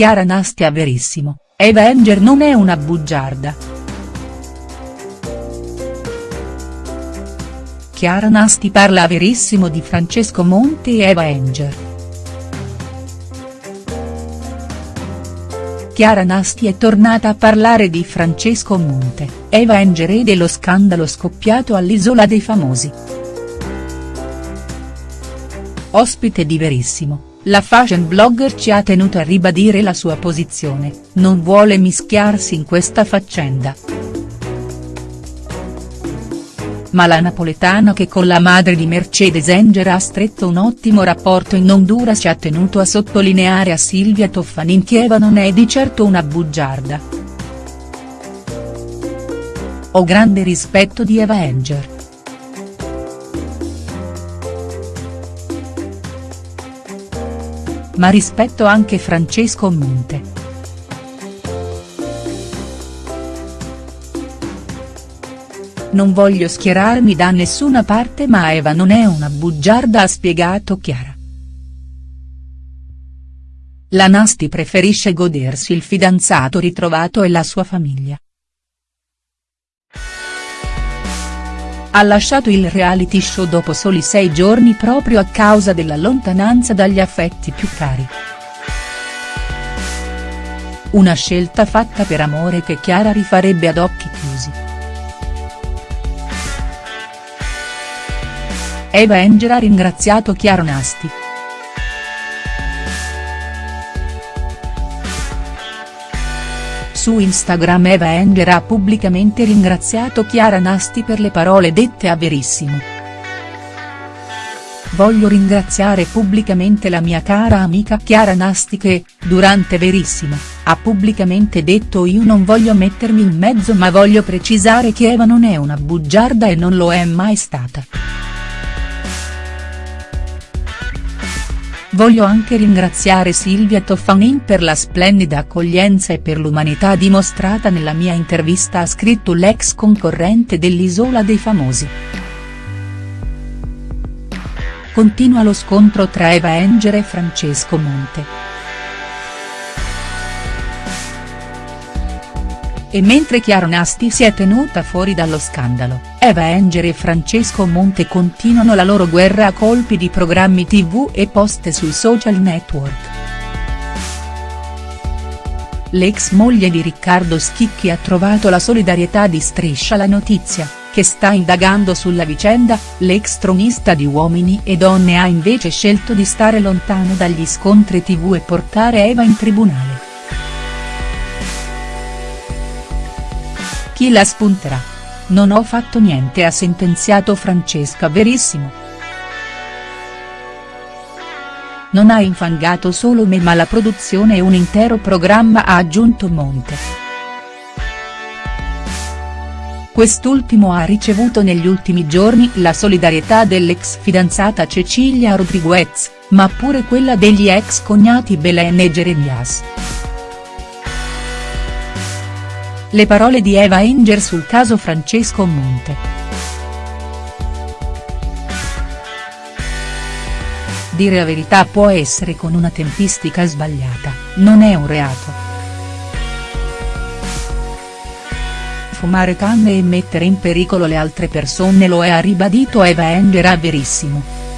Chiara Nastia Verissimo, Eva Enger non è una bugiarda. Chiara Nasti parla Verissimo di Francesco Monte e Eva Enger. Chiara Nasti è tornata a parlare di Francesco Monte, Eva Enger e dello scandalo scoppiato all'Isola dei Famosi. Ospite di Verissimo la fashion blogger ci ha tenuto a ribadire la sua posizione, non vuole mischiarsi in questa faccenda. Ma la napoletana che con la madre di Mercedes Enger ha stretto un ottimo rapporto in Honduras ci ha tenuto a sottolineare a Silvia Toffanin che Eva non è di certo una bugiarda. Ho grande rispetto di Eva Enger. Ma rispetto anche Francesco Monte. Non voglio schierarmi da nessuna parte ma Eva non è una bugiarda ha spiegato Chiara. La Nasti preferisce godersi il fidanzato ritrovato e la sua famiglia. Ha lasciato il reality show dopo soli sei giorni proprio a causa della lontananza dagli affetti più cari. Una scelta fatta per amore che Chiara rifarebbe ad occhi chiusi. Eva Enger ha ringraziato Chiara Nasti. Su Instagram Eva Enger ha pubblicamente ringraziato Chiara Nasti per le parole dette a Verissimo. Voglio ringraziare pubblicamente la mia cara amica Chiara Nasti che, durante Verissimo, ha pubblicamente detto io non voglio mettermi in mezzo ma voglio precisare che Eva non è una bugiarda e non lo è mai stata. Voglio anche ringraziare Silvia Toffanin per la splendida accoglienza e per l'umanità dimostrata nella mia intervista ha scritto l'ex concorrente dell'Isola dei Famosi. Continua lo scontro tra Eva Enger e Francesco Monte. E mentre Chiara Nasti si è tenuta fuori dallo scandalo, Eva Enger e Francesco Monte continuano la loro guerra a colpi di programmi tv e post sui social network. L'ex moglie di Riccardo Schicchi ha trovato la solidarietà di Striscia la notizia, che sta indagando sulla vicenda, l'ex tronista di Uomini e Donne ha invece scelto di stare lontano dagli scontri tv e portare Eva in tribunale. Chi la spunterà? Non ho fatto niente ha sentenziato Francesca Verissimo. Non ha infangato solo me ma la produzione e un intero programma ha aggiunto Monte. Quest'ultimo ha ricevuto negli ultimi giorni la solidarietà dell'ex fidanzata Cecilia Rodriguez, ma pure quella degli ex cognati Belen e Jeremias. Le parole di Eva Enger sul caso Francesco Monte. Dire la verità può essere con una tempistica sbagliata, non è un reato. Fumare canne e mettere in pericolo le altre persone lo è ha ribadito Eva Enger a Verissimo.